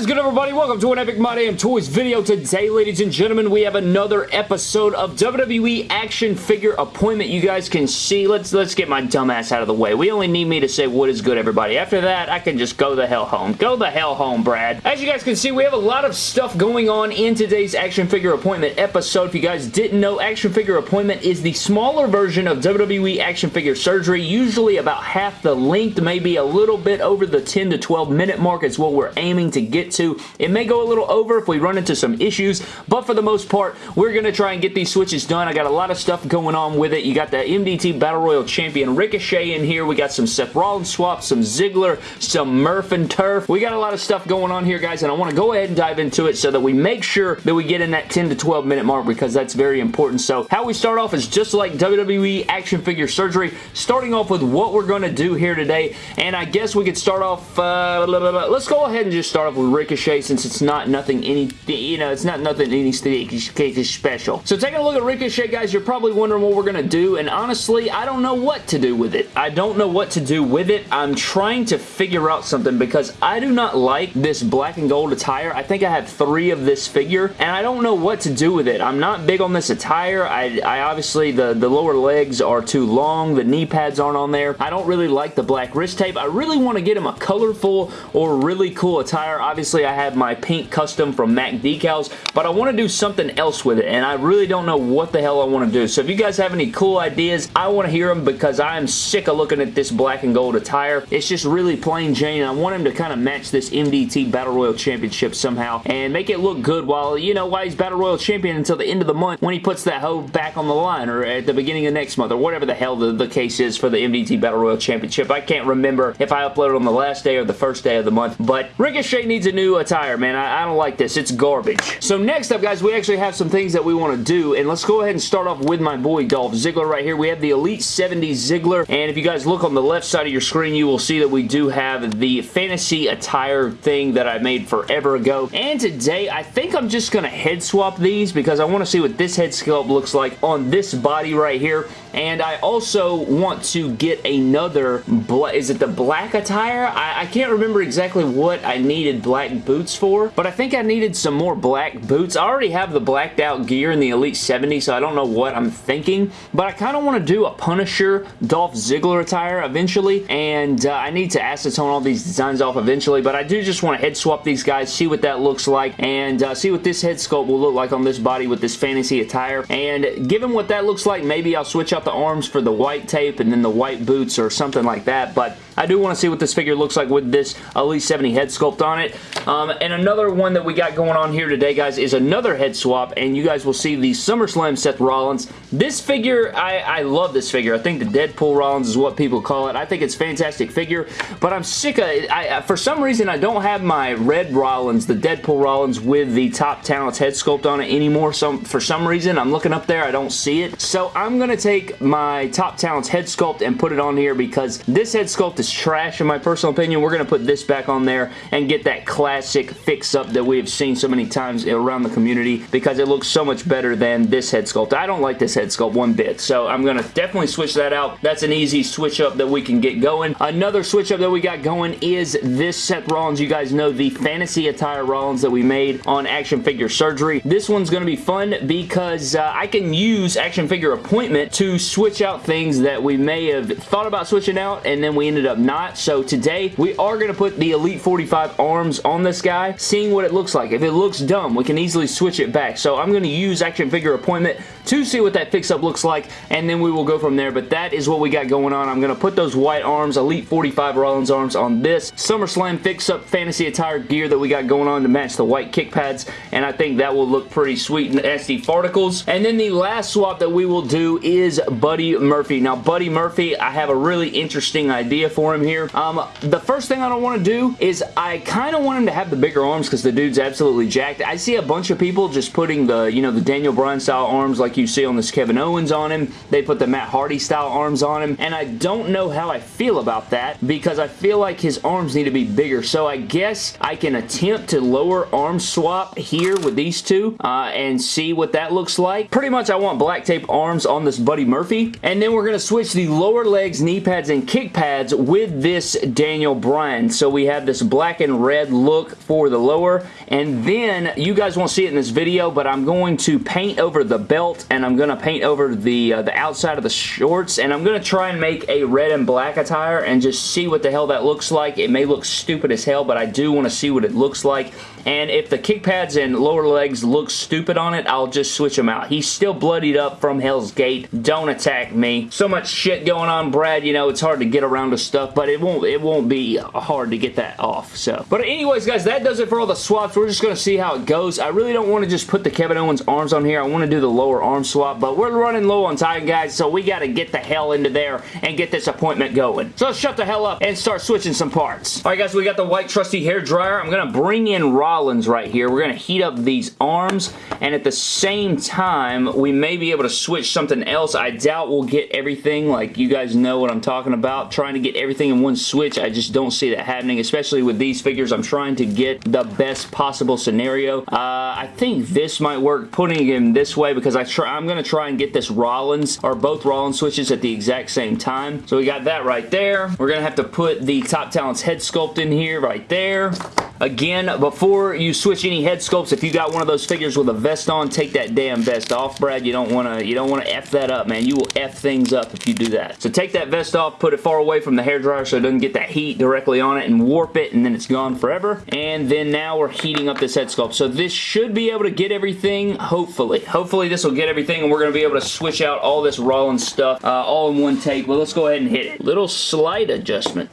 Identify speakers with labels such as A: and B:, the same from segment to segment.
A: is good, everybody? Welcome to an Epic My Damn Toys video. Today, ladies and gentlemen, we have another episode of WWE Action Figure Appointment. You guys can see. Let's let's get my dumbass out of the way. We only need me to say what is good, everybody. After that, I can just go the hell home. Go the hell home, Brad. As you guys can see, we have a lot of stuff going on in today's Action Figure Appointment episode. If you guys didn't know, Action Figure Appointment is the smaller version of WWE Action Figure Surgery, usually about half the length, maybe a little bit over the 10 to 12 minute mark is what we're aiming to get to. It may go a little over if we run into some issues, but for the most part, we're going to try and get these switches done. I got a lot of stuff going on with it. You got the MDT Battle Royal Champion Ricochet in here. We got some Seth Rollins swaps, some Ziggler, some Murph and Turf. We got a lot of stuff going on here, guys, and I want to go ahead and dive into it so that we make sure that we get in that 10 to 12 minute mark because that's very important. So how we start off is just like WWE action figure surgery, starting off with what we're going to do here today, and I guess we could start off, uh, let's go ahead and just start off with Ricochet since it's not nothing any, you know, it's not nothing any special. So taking a look at Ricochet, guys, you're probably wondering what we're going to do, and honestly, I don't know what to do with it. I don't know what to do with it. I'm trying to figure out something because I do not like this black and gold attire. I think I have three of this figure, and I don't know what to do with it. I'm not big on this attire. I, I obviously, the, the lower legs are too long. The knee pads aren't on there. I don't really like the black wrist tape. I really want to get him a colorful or really cool attire. Obviously, I have my pink custom from MAC Decals, but I want to do something else with it, and I really don't know what the hell I want to do. So if you guys have any cool ideas, I want to hear them because I am sick of looking at this black and gold attire. It's just really plain Jane. I want him to kind of match this MDT Battle Royal Championship somehow and make it look good while, you know, while he's Battle Royal Champion until the end of the month when he puts that hoe back on the line or at the beginning of next month or whatever the hell the, the case is for the MDT Battle Royal Championship. I can't remember if I uploaded on the last day or the first day of the month, but Ricochet needs a new attire, man. I, I don't like this. It's garbage. So next up, guys, we actually have some things that we want to do, and let's go ahead and start off with my boy Dolph Ziggler right here. We have the Elite 70 Ziggler, and if you guys look on the left side of your screen, you will see that we do have the fantasy attire thing that I made forever ago, and today I think I'm just going to head swap these because I want to see what this head sculpt looks like on this body right here, and I also want to get another, is it the black attire? I, I can't remember exactly what I needed black boots for, but I think I needed some more black boots. I already have the blacked out gear in the Elite 70, so I don't know what I'm thinking, but I kind of want to do a Punisher Dolph Ziggler attire eventually, and uh, I need to acetone all these designs off eventually, but I do just want to head swap these guys, see what that looks like, and uh, see what this head sculpt will look like on this body with this fantasy attire, and given what that looks like, maybe I'll switch out the arms for the white tape and then the white boots or something like that, but I do want to see what this figure looks like with this Elite 70 head sculpt on it. Um, and another one that we got going on here today, guys, is another head swap, and you guys will see the SummerSlam Seth Rollins. This figure, I, I love this figure. I think the Deadpool Rollins is what people call it. I think it's fantastic figure, but I'm sick of it. I, for some reason, I don't have my red Rollins, the Deadpool Rollins, with the Top Talents head sculpt on it anymore. So for some reason, I'm looking up there, I don't see it. So I'm going to take my Top Talents head sculpt and put it on here because this head sculpt is trash in my personal opinion. We're going to put this back on there and get that classic fix-up that we have seen so many times around the community because it looks so much better than this head sculpt. I don't like this head sculpt one bit, so I'm going to definitely switch that out. That's an easy switch up that we can get going. Another switch up that we got going is this Seth Rollins. You guys know the fantasy attire Rollins that we made on Action Figure Surgery. This one's going to be fun because uh, I can use Action Figure Appointment to switch out things that we may have thought about switching out and then we ended up not. So today, we are going to put the Elite 45 arms on this guy, seeing what it looks like. If it looks dumb, we can easily switch it back. So I'm going to use Action Figure Appointment to see what that fix-up looks like, and then we will go from there. But that is what we got going on. I'm going to put those white arms, Elite 45 Rollins arms on this SummerSlam fix-up fantasy attire gear that we got going on to match the white kick pads, and I think that will look pretty sweet in SD Farticles. And then the last swap that we will do is Buddy Murphy. Now, Buddy Murphy, I have a really interesting idea for him here. Um, the first thing I don't want to do is I kind of want him to have the bigger arms because the dude's absolutely jacked. I see a bunch of people just putting the, you know, the Daniel Bryan style arms like you see on this Kevin Owens on him. They put the Matt Hardy style arms on him, and I don't know how I feel about that because I feel like his arms need to be bigger. So I guess I can attempt to lower arm swap here with these two uh, and see what that looks like. Pretty much I want black tape arms on this Buddy Murphy, and then we're going to switch the lower legs, knee pads, and kick pads with this Daniel Bryan. So we have this black and red look for the lower, and then you guys won't see it in this video, but I'm going to paint over the belt, and I'm going to paint over the, uh, the outside of the shorts, and I'm going to try and make a red and black attire and just see what the hell that looks like. It may look stupid as hell, but I do want to see what it looks like. And if the kick pads and lower legs look stupid on it, I'll just switch them out. He's still bloodied up from Hell's Gate. Don't attack me. So much shit going on, Brad. You know, it's hard to get around to stuff, but it won't it won't be uh, hard to get that off. So, But anyways, guys, that does it for all the swaps. We're just going to see how it goes. I really don't want to just put the Kevin Owens arms on here. I want to do the lower arm swap, but we're running low on time, guys, so we got to get the hell into there and get this appointment going. So let's shut the hell up and start switching some parts. All right, guys, we got the white trusty hair dryer. I'm going to bring in Rollins right here. We're going to heat up these arms, and at the same time, we may be able to switch something else. I doubt we'll get everything. Like, you guys know what I'm talking about. Trying to get everything in one switch, I just don't see that happening, especially with these figures. I'm trying to get the best possible scenario. Uh, I think this might work, putting him this way, because I try, I'm going to try and get this Rollins, or both Rollins switches at the exact same time. So we got that right there. We're going to have to put the Top Talents head sculpt in here right there. Again, before you switch any head sculpts, if you got one of those figures with a vest on, take that damn vest off, Brad. You don't want to you don't want to F that up, man. You will F things up if you do that. So take that vest off, put it far away from the hairdryer so it doesn't get that heat directly on it and warp it, and then it's gone forever. And then now we're heating up this head sculpt. So this should be able to get everything, hopefully. Hopefully this will get everything, and we're going to be able to switch out all this Rollins stuff uh, all in one take. Well, let's go ahead and hit it. Little slight adjustment.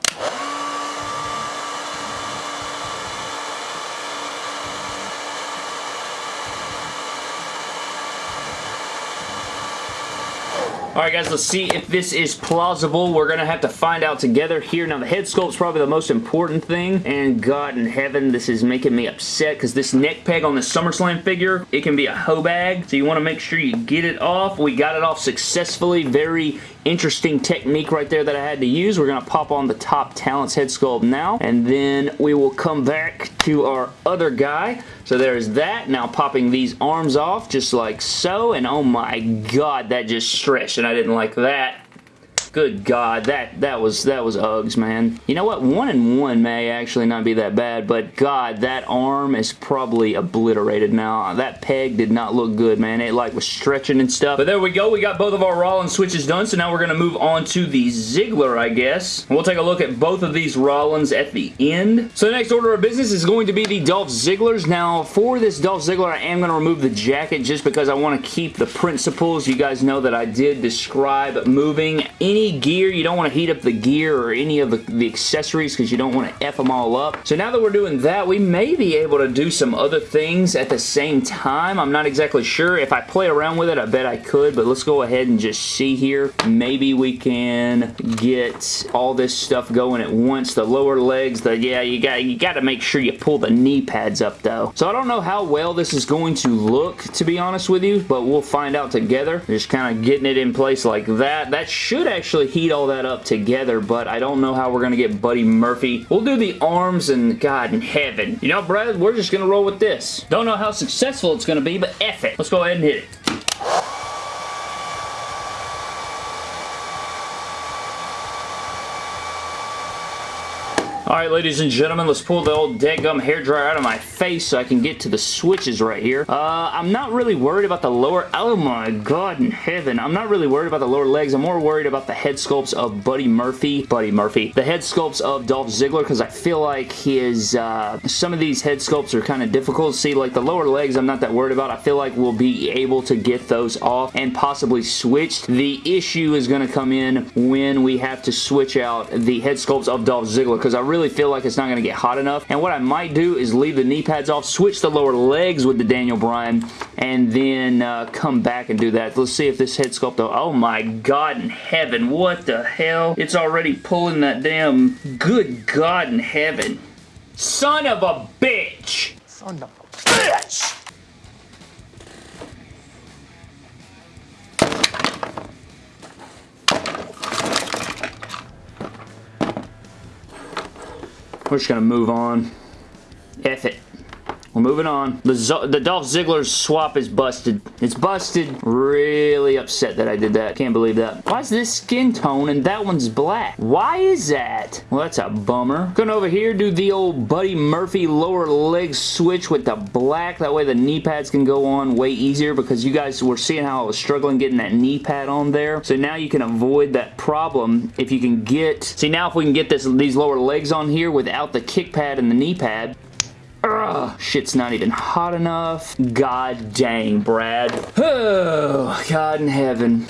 A: Alright guys, let's see if this is plausible. We're going to have to find out together here. Now the head sculpt's probably the most important thing. And God in heaven, this is making me upset because this neck peg on the SummerSlam figure, it can be a hoe bag. So you want to make sure you get it off. We got it off successfully. Very interesting technique right there that I had to use. We're going to pop on the top talents head sculpt now. And then we will come back to our other guy. So there's that. Now popping these arms off just like so. And oh my god, that just stretched. And I didn't like that. Good God, that that was that was Uggs, man. You know what? One and one may actually not be that bad, but God, that arm is probably obliterated now. That peg did not look good, man. It like was stretching and stuff. But there we go. We got both of our Rollins switches done, so now we're going to move on to the Ziggler, I guess. We'll take a look at both of these Rollins at the end. So the next order of business is going to be the Dolph Zigglers. Now, for this Dolph Ziggler, I am going to remove the jacket just because I want to keep the principles. You guys know that I did describe moving any gear. You don't want to heat up the gear or any of the, the accessories because you don't want to F them all up. So now that we're doing that, we may be able to do some other things at the same time. I'm not exactly sure. If I play around with it, I bet I could, but let's go ahead and just see here. Maybe we can get all this stuff going at once. The lower legs, the yeah, you got you got to make sure you pull the knee pads up though. So I don't know how well this is going to look, to be honest with you, but we'll find out together. Just kind of getting it in place like that. That should actually actually heat all that up together, but I don't know how we're going to get Buddy Murphy. We'll do the arms and God in heaven. You know, Brad, we're just going to roll with this. Don't know how successful it's going to be, but F it. Let's go ahead and hit it. Alright, ladies and gentlemen, let's pull the old dead deadgum hairdryer out of my face so I can get to the switches right here. Uh, I'm not really worried about the lower... Oh my god in heaven. I'm not really worried about the lower legs. I'm more worried about the head sculpts of Buddy Murphy. Buddy Murphy. The head sculpts of Dolph Ziggler because I feel like his... Uh, some of these head sculpts are kind of difficult. See, like the lower legs I'm not that worried about. I feel like we'll be able to get those off and possibly switched. The issue is going to come in when we have to switch out the head sculpts of Dolph Ziggler because I really really feel like it's not going to get hot enough. And what I might do is leave the knee pads off, switch the lower legs with the Daniel Bryan, and then uh, come back and do that. Let's see if this head sculpt, though. Oh my God in heaven. What the hell? It's already pulling that damn... Good God in heaven. Son of a bitch! Son of a bitch! We're just to move on. F it. We're moving on. The, Z the Dolph Ziggler swap is busted. It's busted. Really upset that I did that. Can't believe that. Why is this skin tone and that one's black? Why is that? Well, that's a bummer. Going over here, do the old Buddy Murphy lower leg switch with the black. That way the knee pads can go on way easier because you guys were seeing how I was struggling getting that knee pad on there. So now you can avoid that problem if you can get... See, now if we can get this these lower legs on here without the kick pad and the knee pad, Ugh, shit's not even hot enough. God dang, Brad. Oh, God in heaven.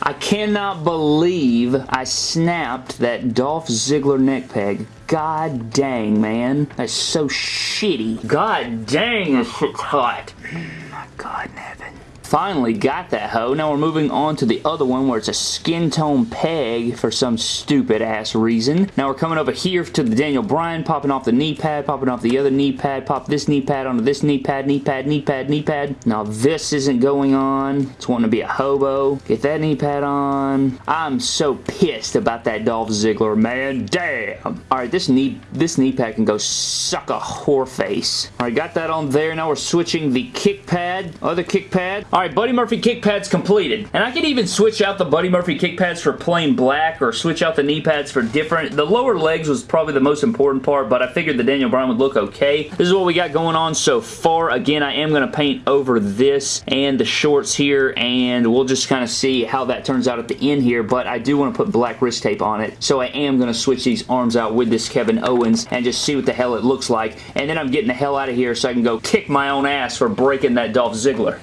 A: I cannot believe I snapped that Dolph Ziggler neck peg. God dang, man. That's so shitty. God dang, this shit's hot. Mm, my God in heaven. Finally got that hoe. Now we're moving on to the other one where it's a skin tone peg for some stupid ass reason. Now we're coming over here to the Daniel Bryan, popping off the knee pad, popping off the other knee pad, pop this knee pad onto this knee pad, knee pad, knee pad, knee pad. Now this isn't going on. It's wanting to be a hobo. Get that knee pad on. I'm so pissed about that Dolph Ziggler, man. Damn. Alright, this knee this knee pad can go suck a whore face. Alright, got that on there. Now we're switching the kick pad, other kick pad. Alright, Buddy Murphy kick pads completed. And I could even switch out the Buddy Murphy kick pads for plain black or switch out the knee pads for different. The lower legs was probably the most important part, but I figured the Daniel Bryan would look okay. This is what we got going on so far. Again, I am going to paint over this and the shorts here, and we'll just kind of see how that turns out at the end here, but I do want to put black wrist tape on it, so I am going to switch these arms out with this Kevin Owens and just see what the hell it looks like, and then I'm getting the hell out of here so I can go kick my own ass for breaking that Dolph Ziggler.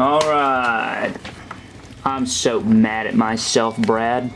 A: Alright. I'm so mad at myself, Brad.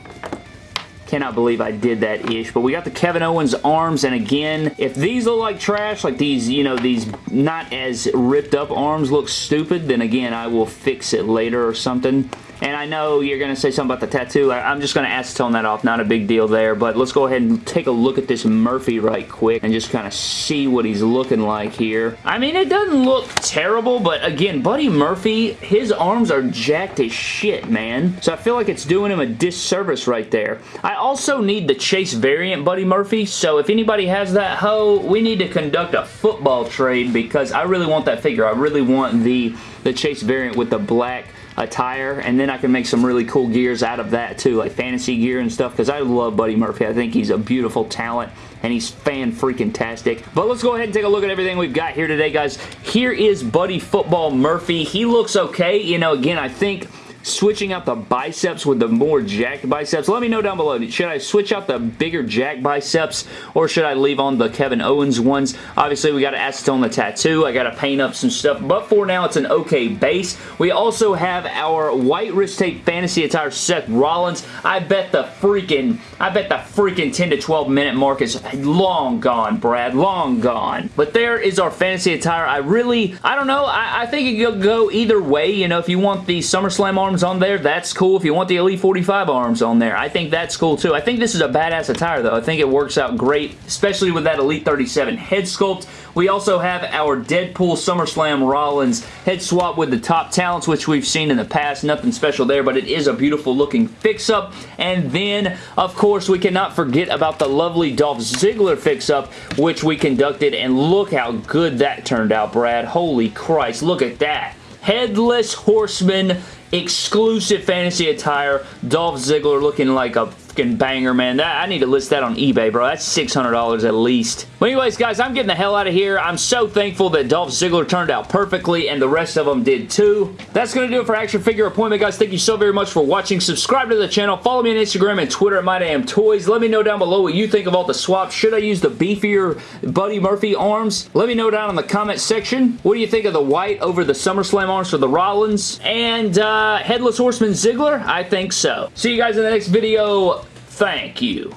A: Cannot believe I did that ish. But we got the Kevin Owens arms, and again, if these look like trash, like these, you know, these not as ripped up arms look stupid, then again, I will fix it later or something. And I know you're going to say something about the tattoo. I, am just going to acetone that off. Not a big deal there. But let's go ahead and take a look at this Murphy right quick and just kind of see what he's looking like here. I mean, it doesn't look terrible, but again, Buddy Murphy, his arms are jacked as shit, man. So I feel like it's doing him a disservice right there. I also need the Chase variant Buddy Murphy, so if anybody has that hoe, we need to conduct a football trade because I really want that figure. I really want the, the Chase variant with the black attire and then I can make some really cool gears out of that too like fantasy gear and stuff because I love Buddy Murphy. I think he's a beautiful talent and he's fan freaking tastic but let's go ahead and take a look at everything we've got here today guys. Here is Buddy Football Murphy. He looks okay. You know again I think switching out the biceps with the more jacked biceps. Let me know down below. Should I switch out the bigger jack biceps or should I leave on the Kevin Owens ones? Obviously, we got to acetone the tattoo. I got to paint up some stuff, but for now, it's an okay base. We also have our white wrist tape fantasy attire Seth Rollins. I bet the freaking, I bet the freaking 10 to 12 minute mark is long gone, Brad. Long gone. But there is our fantasy attire. I really, I don't know. I, I think it could go either way. You know, if you want the SummerSlam arm arms on there, that's cool. If you want the Elite 45 arms on there, I think that's cool too. I think this is a badass attire though. I think it works out great, especially with that Elite 37 head sculpt. We also have our Deadpool SummerSlam Rollins head swap with the top talents, which we've seen in the past. Nothing special there, but it is a beautiful looking fix-up. And then, of course, we cannot forget about the lovely Dolph Ziggler fix-up, which we conducted, and look how good that turned out, Brad. Holy Christ, look at that. Headless Horseman exclusive fantasy attire. Dolph Ziggler looking like a fucking banger, man. That, I need to list that on eBay, bro. That's $600 at least. Anyways, guys, I'm getting the hell out of here. I'm so thankful that Dolph Ziggler turned out perfectly, and the rest of them did too. That's going to do it for Action Figure Appointment, guys. Thank you so very much for watching. Subscribe to the channel. Follow me on Instagram and Twitter at MyDamnToys. Let me know down below what you think of all the swaps. Should I use the beefier Buddy Murphy arms? Let me know down in the comment section. What do you think of the white over the SummerSlam arms for the Rollins? And uh, Headless Horseman Ziggler? I think so. See you guys in the next video. Thank you.